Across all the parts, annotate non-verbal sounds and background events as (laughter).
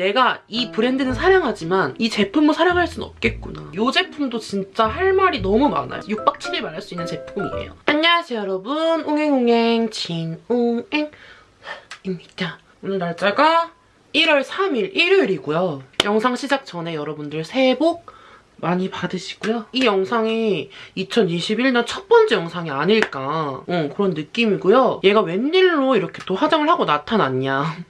내가 이 브랜드는 사랑하지만 이 제품을 사랑할 순 없겠구나. 이 제품도 진짜 할 말이 너무 많아요. 6박 7일 말할 수 있는 제품이에요. 안녕하세요 여러분. 옹행옹행 진옹행입니다. 오늘 날짜가 1월 3일 일요일이고요. 영상 시작 전에 여러분들 새해 복 많이 받으시고요. 이 영상이 2021년 첫 번째 영상이 아닐까 응, 그런 느낌이고요. 얘가 웬일로 이렇게 또 화장을 하고 나타났냐.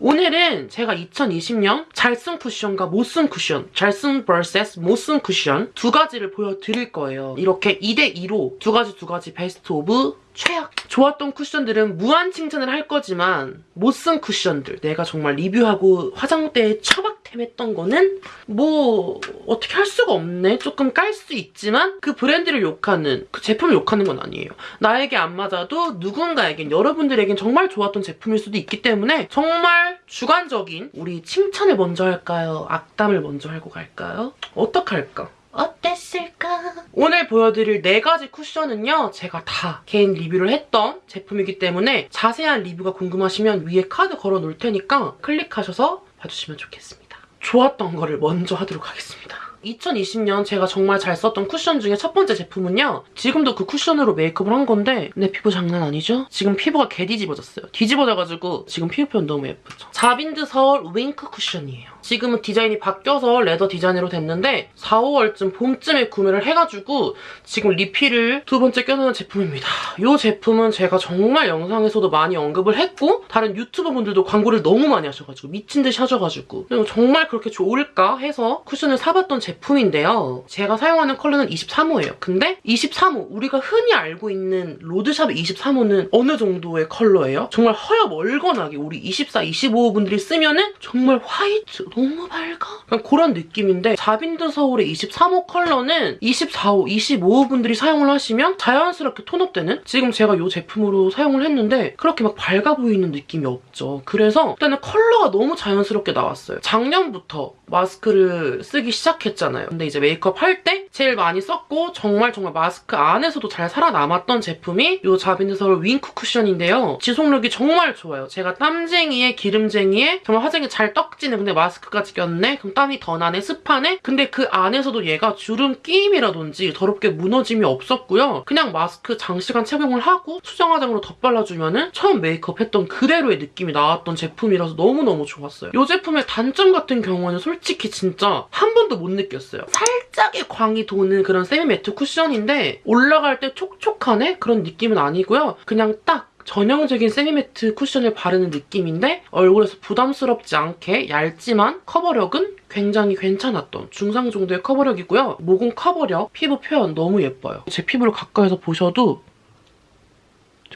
오늘은 제가 2020년 잘 쓴 쿠션과 못 쓴 쿠션, 잘 쓴 vs 못 쓴 쿠션 두 가지를 보여드릴 거예요. 이렇게 2대2로 두 가지 두 가지 best of 최악! 좋았던 쿠션들은 무한 칭찬을 할 거지만 못 쓴 쿠션들 내가 정말 리뷰하고 화장대에 처박템 했던 거는 뭐 어떻게 할 수가 없네 조금 깔 수 있지만 그 브랜드를 욕하는 그 제품을 욕하는 건 아니에요 나에게 안 맞아도 누군가에겐 여러분들에겐 정말 좋았던 제품일 수도 있기 때문에 정말 주관적인 우리 칭찬을 먼저 할까요? 악담을 먼저 하고 갈까요? 어떡할까? 어땠을까? 오늘 보여드릴 네 가지 쿠션은요. 제가 다 개인 리뷰를 했던 제품이기 때문에 자세한 리뷰가 궁금하시면 위에 카드 걸어 놓을 테니까 클릭하셔서 봐주시면 좋겠습니다. 좋았던 거를 먼저 하도록 하겠습니다. 2020년 제가 정말 잘 썼던 쿠션 중에 첫 번째 제품은요. 지금도 그 쿠션으로 메이크업을 한 건데 내 피부 장난 아니죠? 지금 피부가 개 뒤집어졌어요. 뒤집어져가지고 지금 피부 표현 너무 예쁘죠? 자빈드 서울 윙크 쿠션이에요. 지금은 디자인이 바뀌어서 leather 디자인으로 됐는데 4, 5월쯤 봄쯤에 구매를 해가지고 지금 리필을 두 번째 껴놓은 제품입니다. 이 제품은 제가 정말 영상에서도 많이 언급을 했고 다른 유튜버분들도 광고를 너무 많이 하셔가지고 미친 듯이 하셔가지고 정말 그렇게 좋을까 해서 쿠션을 사봤던 제품인데요. 제가 사용하는 컬러는 23호예요. 근데 23호 우리가 흔히 알고 있는 로드샵 23호는 어느 정도의 컬러예요? 정말 허여 멀건하게 우리 24, 25호 분들이 쓰면은 정말 화이트 너무 밝아? 그냥 그런 느낌인데 자빈드 서울의 23호 컬러는 24호, 25호 분들이 사용을 하시면 자연스럽게 톤업되는 지금 제가 이 제품으로 사용을 했는데 그렇게 막 밝아 보이는 느낌이 없죠. 그래서 일단은 컬러가 너무 자연스럽게 나왔어요. 작년부터 마스크를 쓰기 시작했잖아요. 근데 이제 메이크업 할 때 제일 많이 썼고 정말 정말 마스크 안에서도 잘 살아남았던 제품이 이 자빈드 서울 윙크 쿠션인데요. 지속력이 정말 좋아요. 제가 땀쟁이에 기름쟁이에 정말 화장이 잘 떡지는 근데 마스크 까지 꼈네? 그럼 땀이 더 나네? 습하네? 근데 그 안에서도 얘가 주름 끼임이라든지 더럽게 무너짐이 없었고요. 그냥 마스크 장시간 착용을 하고 수정 화장으로 덧발라주면 은 처음 메이크업 했던 그대로의 느낌이 나왔던 제품이라서 너무너무 좋았어요. 이 제품의 단점 같은 경우는 솔직히 진짜 한 번도 못 느꼈어요. 살짝의 광이 도는 그런 semi-matte 쿠션인데 올라갈 때 촉촉하네? 그런 느낌은 아니고요. 그냥 딱 전형적인 semi-matte 쿠션을 바르는 느낌인데 얼굴에서 부담스럽지 않게 얇지만 커버력은 굉장히 괜찮았던 중상 정도의 커버력이고요. 모공 커버력, 피부 표현 너무 예뻐요. 제 피부를 가까이서 보셔도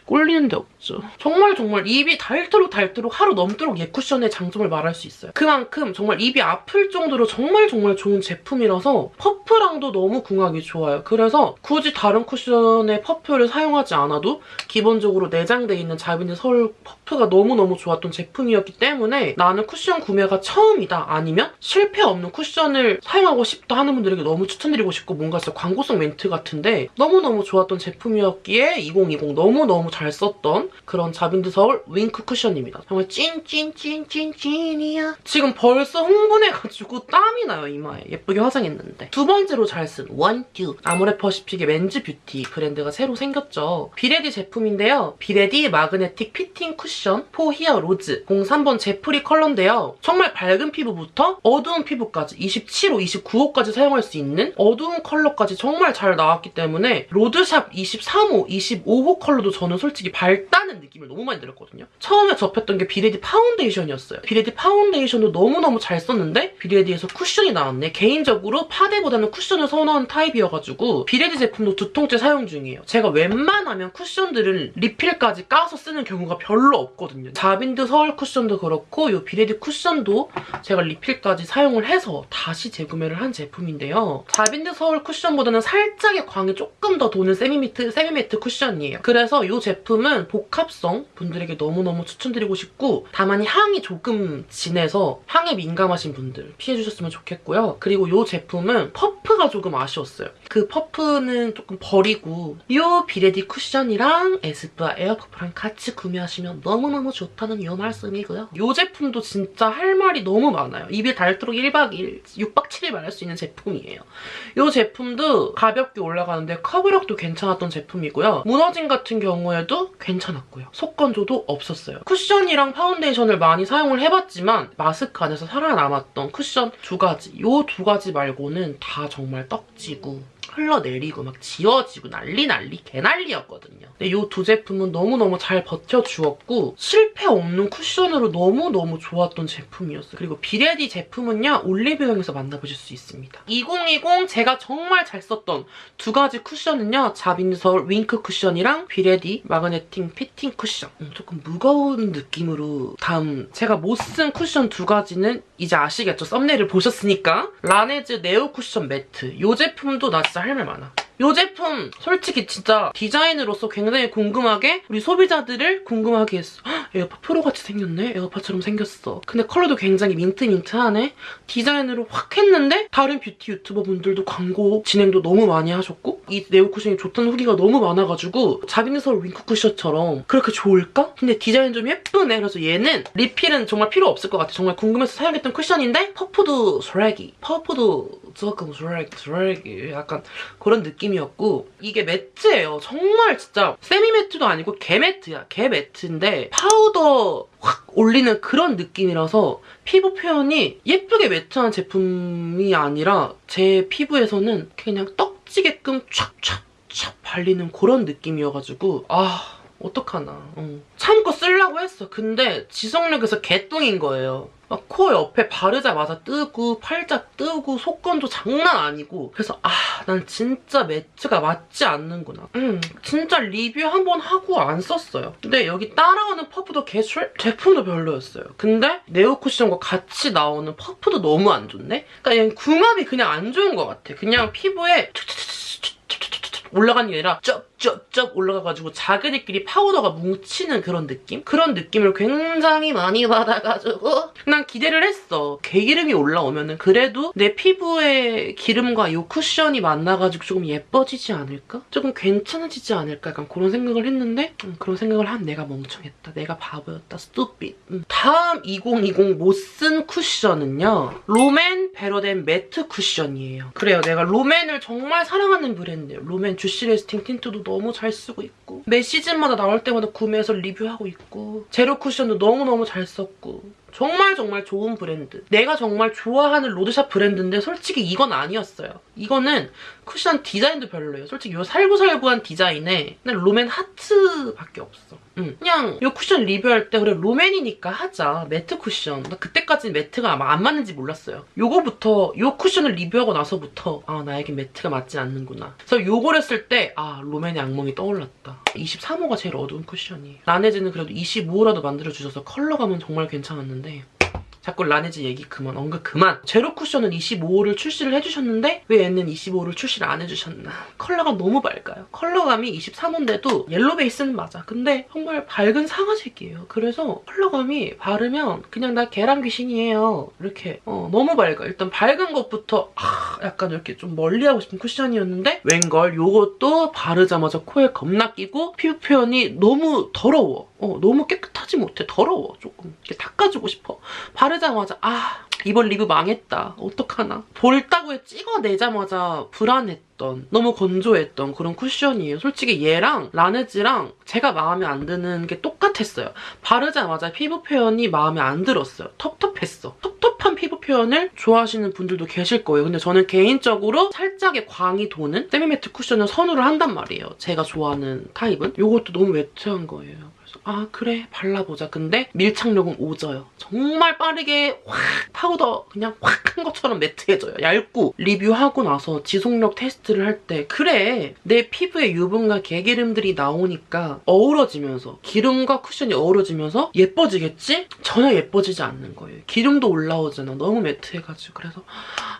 꼴리는 데 없죠. 정말 정말 입이 닳도록 닳도록 하루 넘도록 얘 쿠션의 장점을 말할 수 있어요. 그만큼 정말 입이 아플 정도로 정말 정말 좋은 제품이라서 퍼프랑도 너무 궁합이 좋아요. 그래서 굳이 다른 쿠션의 퍼프를 사용하지 않아도 기본적으로 내장돼 있는 자빈드 서울 퍼프가 너무너무 좋았던 제품이었기 때문에 나는 쿠션 구매가 처음이다 아니면 실패 없는 쿠션을 사용하고 싶다 하는 분들에게 너무 추천드리고 싶고 뭔가 진짜 광고성 멘트 같은데 너무너무 좋았던 제품이었기에 2020 너무너무 잘 썼던 그런 자빈드 서울 윙크 쿠션입니다. 정말 찐찐찐찐찐이야. 지금 벌써 흥분해가지고 땀이 나요, 이마에. 예쁘게 화장했는데. 두 번째로 잘 쓴 원듀 아모레퍼시픽의 men's 뷰티 브랜드가 새로 생겼죠. 비레디 제품인데요. 비레디 Magnetic Fitting 쿠션 for Heroes 03번 제프리 컬러인데요. 정말 밝은 피부부터 어두운 피부까지 27호, 29호까지 사용할 수 있는 어두운 컬러까지 정말 잘 나왔기 때문에 로드샵 23호, 25호 컬러도 저는 솔직히 밝다는 느낌을 너무 많이 들었거든요. 처음에 접했던 게 비레디 파운데이션이었어요. 비레디 파운데이션도 너무너무 잘 썼는데 비레디에서 쿠션이 나왔네. 개인적으로 파데보다는 쿠션을 선호하는 타입이어가지고 비레디 제품도 두 통째 사용 중이에요. 제가 웬만하면 쿠션들을 리필까지 까서 쓰는 경우가 별로 없거든요. 자빈드 서울 쿠션도 그렇고 이 비레디 쿠션도 제가 리필까지 사용을 해서 다시 재구매를 한 제품인데요. 자빈드 서울 쿠션보다는 살짝의 광이 조금 더 도는 semi-matte, semi-matte 쿠션이에요. 그래서 이 제품은 복합성 분들에게 너무너무 추천드리고 싶고 다만 향이 조금 진해서 향에 민감하신 분들 피해주셨으면 좋겠고요. 그리고 이 제품은 퍼프가 조금 아쉬웠어요. 그 퍼프는 조금 버리고 이 비레디 쿠션이랑 에스쁘아 에어퍼프랑 같이 구매하시면 너무너무 좋다는 이 말씀이고요. 이 제품도 진짜 할 말이 너무 많아요. 입에 닳도록 1박 2일, 6박 7일 말할 수 있는 제품이에요. 이 제품도 가볍게 올라가는데 커버력도 괜찮았던 제품이고요. 무너짐 같은 경우에도 괜찮았고요. 속건조도 없었어요. 쿠션이랑 파운데이션을 많이 사용을 해봤지만 마스크 안에서 살아남았던 쿠션 두 가지 이 두 가지 말고는 다 정말 떡지고 흘러내리고 막 지워지고 난리 난리 개난리였거든요. 근데 이 두 제품은 너무너무 잘 버텨주었고 실패 없는 쿠션으로 너무너무 좋았던 제품이었어요. 그리고 비레디 제품은요. 올리브영에서 만나보실 수 있습니다. 2020 제가 정말 잘 썼던 두 가지 쿠션은요. 자빈솔 윙크 쿠션이랑 비레디 Magnetic Fitting 쿠션. 음, 조금 무거운 느낌으로 다음 제가 못 쓴 쿠션 두 가지는 이제 아시겠죠? 썸네일을 보셨으니까 라네즈 Neo 쿠션 matte 이 제품도 나 진짜 할 말 많아. 이 제품 솔직히 진짜 디자인으로서 굉장히 궁금하게 우리 소비자들을 궁금하게 했어. 헉, 에어팟 프로같이 생겼네? 에어팟처럼 생겼어. 근데 컬러도 굉장히 민트민트하네? 디자인으로 확 했는데 다른 뷰티 유튜버 분들도 광고 진행도 너무 많이 하셨고 이 Neo 쿠션이 좋다는 후기가 너무 많아가지고 자빈드 서울 윙크 쿠션처럼 그렇게 좋을까? 근데 디자인 좀 예쁘네. 그래서 얘는 리필은 정말 필요 없을 것 같아. 정말 궁금해서 사용했던 쿠션인데 퍼프도 스레기, 퍼프도 조금 스레기, 스레기 약간 그런 느낌 이었고 이게 matte예요. 정말 진짜 semi-matte도 아니고 개 matte야. 개 matte인데 파우더 확 올리는 그런 느낌이라서 피부 표현이 예쁘게 matte한 제품이 아니라 제 피부에서는 그냥 떡지게끔 촥촥촥 발리는 그런 느낌이어가지고 아 어떡하나. 어. 참고 쓰려고 했어. 근데 지속력에서 개똥인 거예요. 막 코 옆에 바르자마자 뜨고 팔자 뜨고 속건도 장난 아니고. 그래서 아 난 진짜 매트가 맞지 않는구나. 음 진짜 리뷰 한 번 하고 안 썼어요. 근데 여기 따라오는 퍼프도 개술 제품도 별로였어요. 근데 네오 쿠션과 같이 나오는 퍼프도 너무 안 좋네? 그러니까 그냥 궁합이 그냥 안 좋은 것 같아. 그냥 피부에 올라가는 게 아니라 쩍쩍쩍 올라가가지고 자기들끼리 파우더가 뭉치는 그런 느낌? 그런 느낌을 굉장히 많이 (laughs) 받아가지고 난 기대를 했어. 개기름이 올라오면은 그래도 내 피부의 기름과 이 쿠션이 만나가지고 조금 예뻐지지 않을까? 조금 괜찮아지지 않을까? 약간 그런 생각을 했는데 음, 그런 생각을 한 내가 멍청했다. 내가 바보였다. Stupid. 음. 다음 2020 못 쓴 쿠션은요. 롬앤 Better Than Matte 쿠션이에요. 그래요. 내가 롬앤을 정말 사랑하는 브랜드예요. 롬앤 Juicy Lasting 틴트도 너무 잘 쓰고 있고 매 시즌마다 나올 때마다 구매해서 리뷰하고 있고 제로 쿠션도 너무너무 잘 썼고 정말 정말 좋은 브랜드. 내가 정말 좋아하는 로드샵 브랜드인데 솔직히 이건 아니었어요. 이거는 쿠션 디자인도 별로예요. 솔직히 이 살구살구한 디자인에 그냥 롬앤 하트밖에 없어. 응. 그냥 이 쿠션 리뷰할 때 그래 롬앤이니까 하자. Matte 쿠션. 나 그때까지는 matte가 아마 안 맞는지 몰랐어요. 요거부터 이 쿠션을 리뷰하고 나서부터 아 나에게 matte가 맞지 않는구나. 그래서 요걸 했을 때 아 롬앤의 악몽이 떠올랐다. 23호가 제일 어두운 쿠션이에요. 라네즈는 그래도 25호라도 만들어주셔서 컬러감은 정말 괜찮았는데 자꾸 라네즈 얘기 그만 언급 그만. 제로 쿠션은 25호를 출시를 해주셨는데 왜 얘는 25호를 출시를 안 해주셨나? 컬러가 너무 밝아요. 컬러감이 23호인데도 옐로 베이스는 맞아. 근데 정말 밝은 사과색이에요. 그래서 컬러감이 바르면 그냥 나 계란 귀신이에요. 이렇게 어, 너무 밝아. 일단 밝은 것부터 아, 약간 이렇게 좀 멀리하고 싶은 쿠션이었는데 웬걸? 요것도 바르자마자 코에 겁나 끼고 피부 표현이 너무 더러워 어, 너무 깨끗하지 못해. 더러워 조금. 이렇게 닦아주고 싶어. 바르자마자 아 이번 리뷰 망했다. 어떡하나. 볼따구에 찍어내자마자 불안했던 너무 건조했던 그런 쿠션이에요. 솔직히 얘랑 라네즈랑 제가 마음에 안 드는 게 똑같았어요. 바르자마자 피부 표현이 마음에 안 들었어요. 텁텁했어. 텁텁한 피부 표현을 좋아하시는 분들도 계실 거예요. 근데 저는 개인적으로 살짝의 광이 도는 세미매트 쿠션을 선호를 한단 말이에요. 제가 좋아하는 타입은. 이것도 너무 매트한 거예요 아 그래 발라보자. 근데 밀착력은 오져요. 정말 빠르게 확 파우더 그냥 확 한 것처럼 matte해져요. 얇고 리뷰하고 나서 지속력 테스트를 할 때 그래 내 피부에 유분과 개기름들이 나오니까 어우러지면서 기름과 쿠션이 어우러지면서 예뻐지겠지? 전혀 예뻐지지 않는 거예요. 기름도 올라오잖아. 너무 matte해가지고 그래서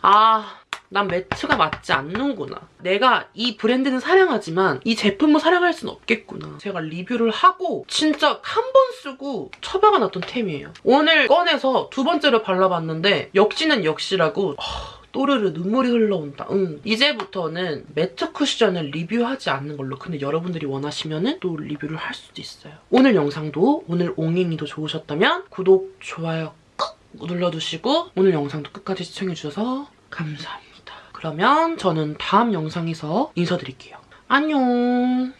아 난 matte가 맞지 않는구나. 내가 이 브랜드는 사랑하지만 이 제품을 사랑할 순 없겠구나. 제가 리뷰를 하고 진짜 한 번 쓰고 처박아 놨던 템이에요. 오늘 꺼내서 두 번째로 발라봤는데 역시는 역시라고 하, 또르르 눈물이 흘러온다. 응. 이제부터는 matte 쿠션을 리뷰하지 않는 걸로. 근데 여러분들이 원하시면 또 리뷰를 할 수도 있어요. 오늘 영상도 오늘 옹행이도 좋으셨다면 구독, 좋아요 꾹 눌러주시고 오늘 영상도 끝까지 시청해주셔서 감사합니다. 그러면 저는 다음 영상에서 인사드릴게요. 안녕.